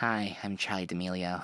Hi, I'm Charlie D'Amelio.